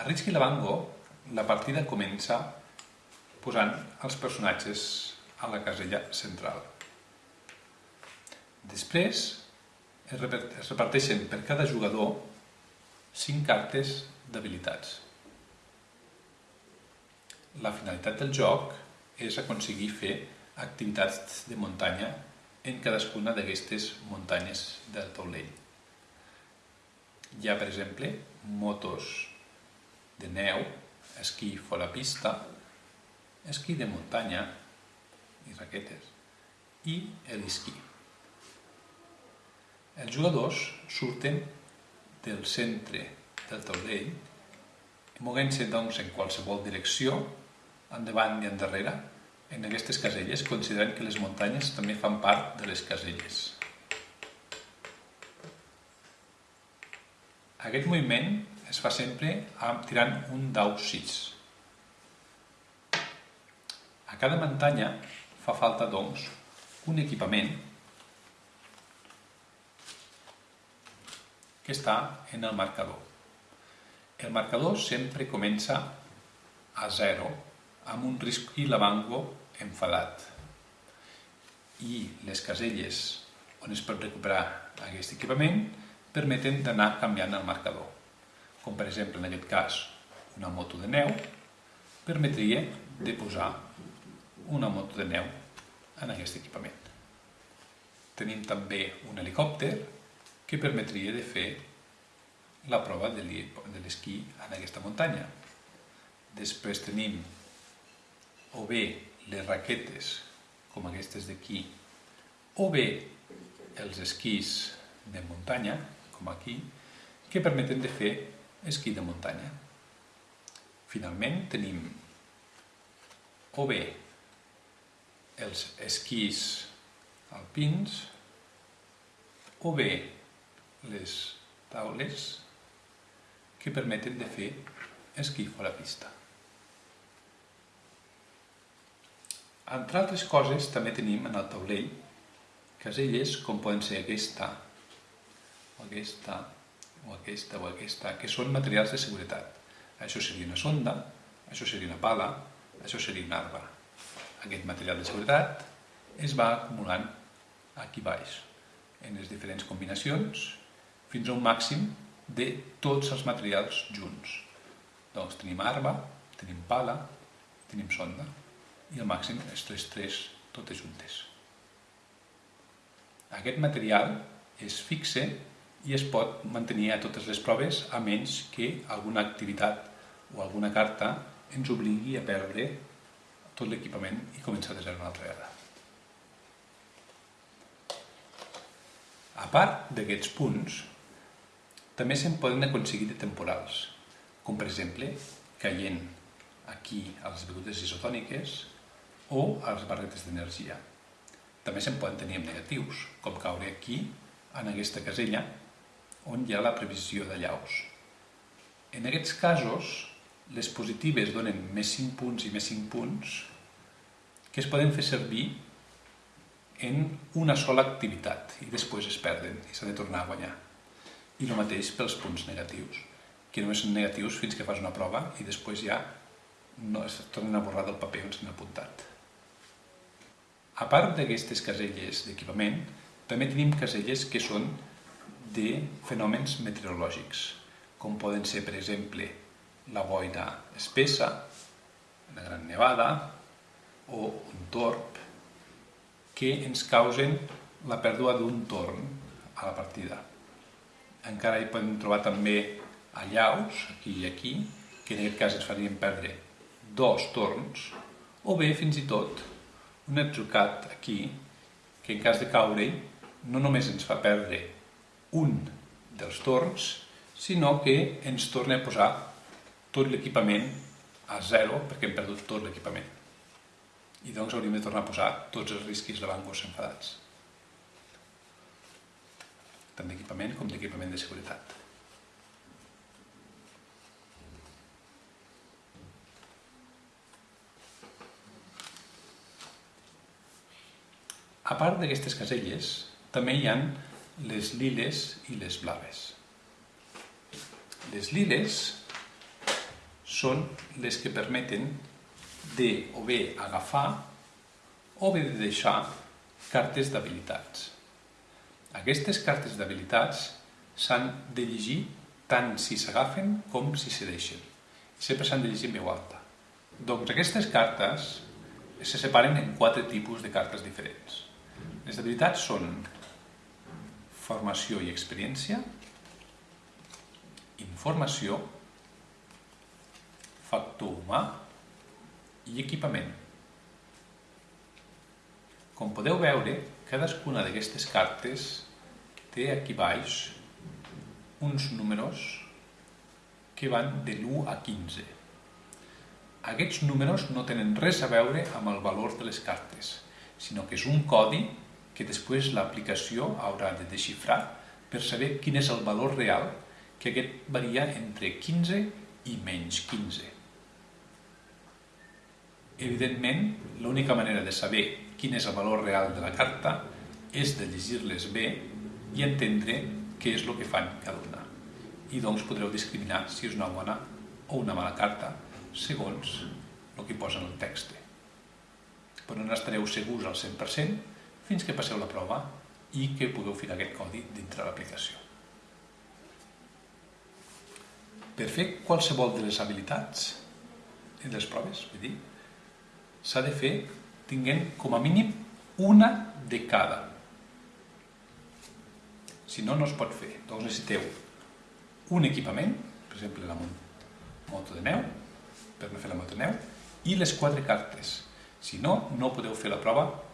A Risky Lavango la partida comença posant els personatges a la casella central. Després es reparteixen per cada jugador 5 cartes d'habilitats. La finalitat del joc és aconseguir fer activitats de muntanya en cadascuna d'aquestes muntanyes del taulell. Hi ha, per exemple, motos de neu, esquí fora pista, esquí de muntanya i raquetes i l'esquí. Els jugadors surten del centre del taulell, movent-se doncs en qualsevol direcció, endavant i endarrere, en aquestes caselles, considerant que les muntanyes també fan part de les caselles. Aquest moviment es fa sempre tirant un dau 6. A cada muntanya fa falta, doncs, un equipament que està en el marcador. El marcador sempre comença a 0 amb un risc i lavango enfadat. I les caselles on es pot recuperar aquest equipament permeten d'anar canviant el marcador. Com per exemple, en aquest cas, una moto de neu permetria de posar una moto de neu en aquest equipament. Tenim també un helicòpter que permetria de fer la prova de l'esquí en aquesta muntanya. Després tenim o bé les raquetes, com aquestes d'aquí, o bé els esquís de muntanya, com aquí, que permeten de fer esquí de muntanya. Finalment tenim o bé els esquís alpins, o bé les taules que permeten de fer esquí fora pista. Entre altres coses, també tenim en el taulell caselles com poden ser aquesta, o aquesta, o aquesta, o aquesta, que són materials de seguretat. Això seria una sonda, això seria una pala, això seria un arbre. Aquest material de seguretat es va acumulant aquí baix, en les diferents combinacions, fins a un màxim de tots els materials junts. Doncs tenim arbre, tenim pala, tenim sonda i al màxim les tres, tres totes juntes. Aquest material es fixe i es pot mantenir a totes les proves a menys que alguna activitat o alguna carta ens obligui a perdre tot l'equipament i començar de zero una altra vegada. A part d'aquests punts, també se'n poden aconseguir de temporals, com per exemple caient aquí a les begudes isotòniques o a les barretes d'energia. També se'n poden tenir negatius, com caure aquí, en aquesta casella, on hi ha la previsió de llaus. En aquests casos, les positives donen més 5 punts i més 5 punts que es poden fer servir en una sola activitat i després es perden i s'ha de tornar a guanyar. I el mateix pels punts negatius, que només són negatius fins que fas una prova i després ja no es tornen a borrar del paper on s'han apuntat. A part d'aquestes caselles d'equipament, també tenim caselles que són de fenòmens meteorològics, com poden ser, per exemple, la boira espessa, una gran nevada o un torb, que ens causen la pèrdua d'un torn a la partida. Encara hi podem trobar també allaus, aquí i aquí, que en aquest cas ens farien perdre dos torns, o bé, fins i tot, un atzucat aquí que en cas de caure no només ens fa perdre un dels torns, sinó que ens torna a posar tot l'equipament a zero perquè hem perdut tot l'equipament. I doncs hauríem de tornar a posar tots els risquis de bangos enfadats. Tant d'equipament com d'equipament de seguretat. A part d'aquestes caselles, també hi han les liles i les blaves. Les liles són les que permeten de o bé agafar o bé de deixar cartes d'habilitats. Aquestes cartes d'habilitats s'han de llegir tant si s'agafen com si se deixen. Sempre s'han de llegir en veu alta. Doncs aquestes cartes se separen en quatre tipus de cartes diferents. Les habilitats són formació i experiència, informació, factor humà i equipament. Com podeu veure, cadascuna d'aquestes cartes té aquí baix uns números que van de l'1 a 15. Aquests números no tenen res a veure amb el valor de les cartes, sinó que és un codi que després l'aplicació haurà de desxifrar per saber quin és el valor real, que aquest varia entre 15 i menys 15. Evidentment, l'única manera de saber quin és el valor real de la carta és de llegir-les bé i entendre què és el que fan cada una. I doncs podreu discriminar si és una bona o una mala carta segons el que posa en el text. Però no estareu segurs al 100% fins que passeu la prova i que pugueu ficar aquest codi dintre l'aplicació. Per fer qualsevol de les habilitats i les proves, vull dir, s'ha de fer tinguent com a mínim una de cada. Si no, no es pot fer. Doncs necessiteu un equipament, per exemple la moto de neu, per no fer la moto de neu, i les quatre cartes. Si no, no podeu fer la prova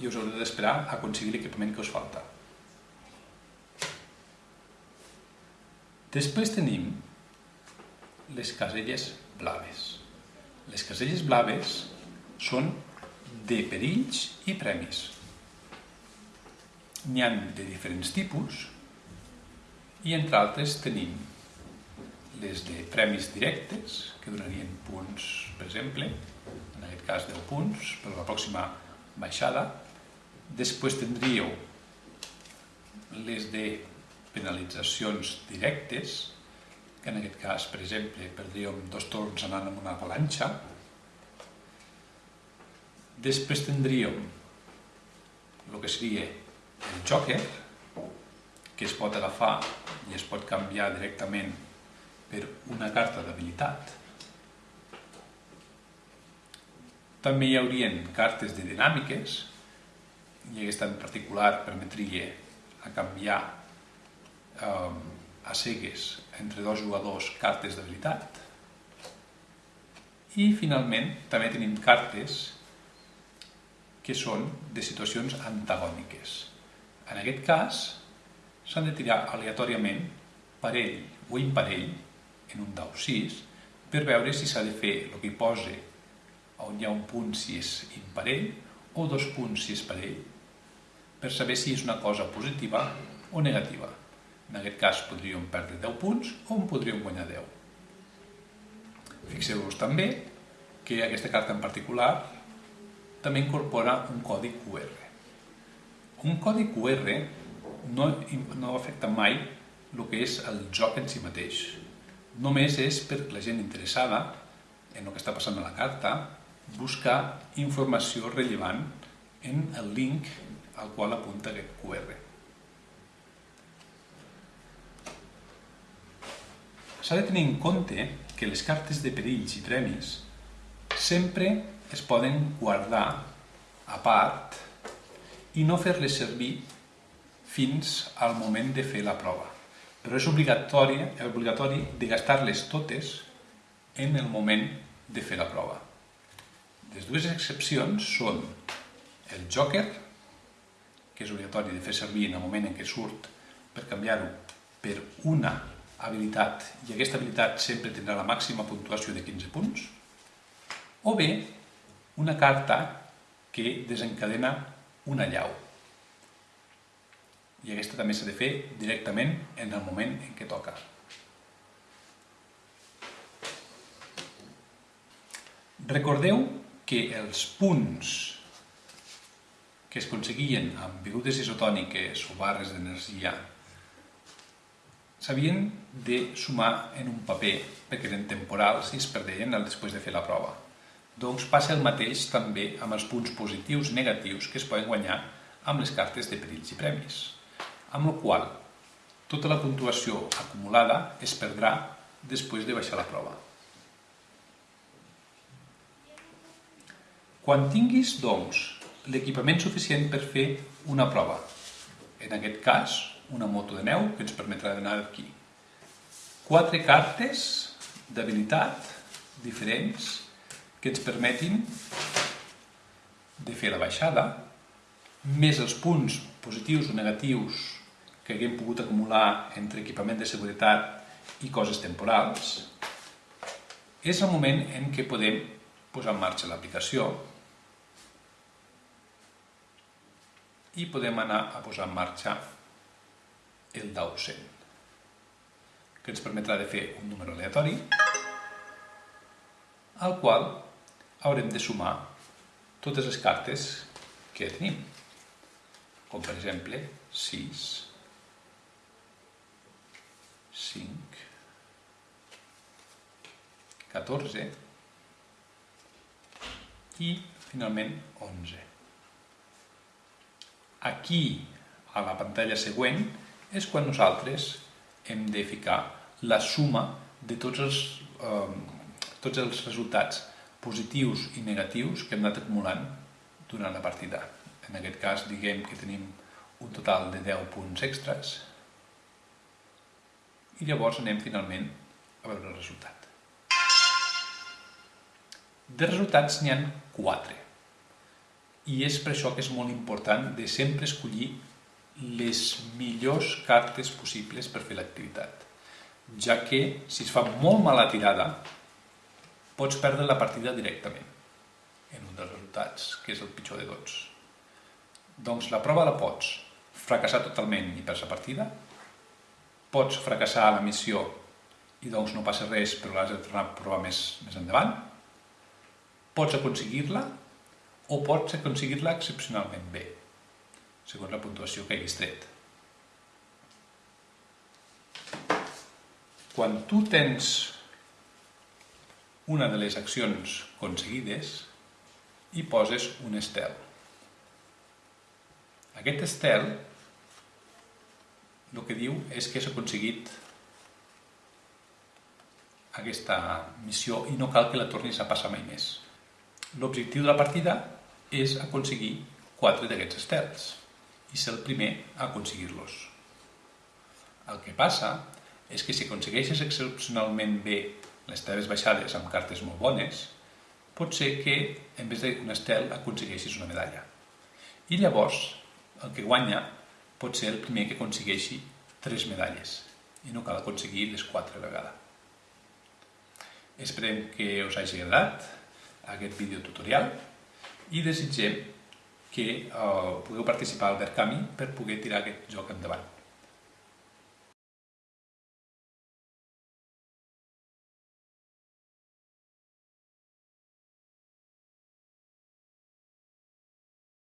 i us haureu d'esperar a aconseguir l'equipament que us falta. Després tenim les caselles blaves. Les caselles blaves són de perills i premis. N'hi han de diferents tipus i entre altres tenim les de premis directes, que donarien punts, per exemple, en aquest cas 10 punts, per la pròxima baixada. Després tindríeu les de penalitzacions directes, que en aquest cas, per exemple, perdríem dos torns anant amb una avalanxa, Després tindríem el que seria el joker, que es pot agafar i es pot canviar directament per una carta d'habilitat. També hi haurien cartes de dinàmiques, i aquesta en particular permetria a canviar eh, a cegues entre dos jugadors cartes d'habilitat. I finalment també tenim cartes que són de situacions antagòniques. En aquest cas, s'han de tirar aleatòriament parell o imparell en un dau 6 per veure si s'ha de fer el que posa on hi ha un punt si és imparell o dos punts si és parell per saber si és una cosa positiva o negativa. En aquest cas podríem perdre 10 punts o en podríem guanyar 10. Fixeu-vos també que aquesta carta en particular també incorpora un codi QR. Un codi QR no, no afecta mai el que és el joc en si mateix. Només és per la gent interessada en el que està passant a la carta buscar informació rellevant en el link al qual apunta aquest QR. S'ha de tenir en compte que les cartes de perills i premis sempre es poden guardar a part i no fer-les servir fins al moment de fer la prova. Però és obligatori, obligatori de gastar-les totes en el moment de fer la prova. Les dues excepcions són el joker, que és obligatori de fer servir en el moment en què surt per canviar-ho per una habilitat, i aquesta habilitat sempre tindrà la màxima puntuació de 15 punts, o bé una carta que desencadena una llau. I aquesta també s'ha de fer directament en el moment en què toca. Recordeu que els punts que es aconseguien amb begudes isotòniques o barres d'energia s'havien de sumar en un paper perquè eren temporals i es perdeien després de fer la prova. Doncs passa el mateix també amb els punts positius negatius que es poden guanyar amb les cartes de perills i premis, amb la qual tota la puntuació acumulada es perdrà després de baixar la prova. Quan tinguis, doncs, l'equipament suficient per fer una prova, en aquest cas, una moto de neu que ens permetrà d'anar aquí, quatre cartes d'habilitat diferents que ens permetin de fer la baixada, més els punts positius o negatius que haguem pogut acumular entre equipament de seguretat i coses temporals, és el moment en què podem posar en marxa l'aplicació i podem anar a posar en marxa el dau 100, que ens permetrà de fer un número aleatori al qual haurem de sumar totes les cartes que tenim, com per exemple 6, 5, 14 i finalment 11. Aquí, a la pantalla següent, és quan nosaltres hem de ficar la suma de tots els, eh, tots els resultats positius i negatius que hem anat acumulant durant la partida. En aquest cas, diguem que tenim un total de 10 punts extras i llavors anem finalment a veure el resultat. De resultats n'hi ha 4 i és per això que és molt important de sempre escollir les millors cartes possibles per fer l'activitat, ja que si es fa molt mala tirada pots perdre la partida directament en un dels resultats, que és el pitjor de tots. Doncs la prova la pots fracassar totalment i perds la partida, pots fracassar la missió i doncs no passa res però l'has de tornar a provar més, més endavant, pots aconseguir-la o pots aconseguir-la excepcionalment bé, segons la puntuació que haguis tret. Quan tu tens una de les accions aconseguides i poses un estel. Aquest estel el que diu és que s'ha aconseguit aquesta missió i no cal que la tornis a passar mai més. L'objectiu de la partida és aconseguir quatre d'aquests estels i ser el primer a aconseguir-los. El que passa és que si aconsegueixes excepcionalment bé les teves baixades amb cartes molt bones, pot ser que en vez d'un estel aconsegueixis una medalla. I llavors el que guanya pot ser el primer que aconsegueixi tres medalles i no cal aconseguir les quatre vegades. Esperem que us hagi agradat aquest vídeo tutorial i desitgem que eh, pugueu participar al Verkami per poder tirar aquest joc endavant.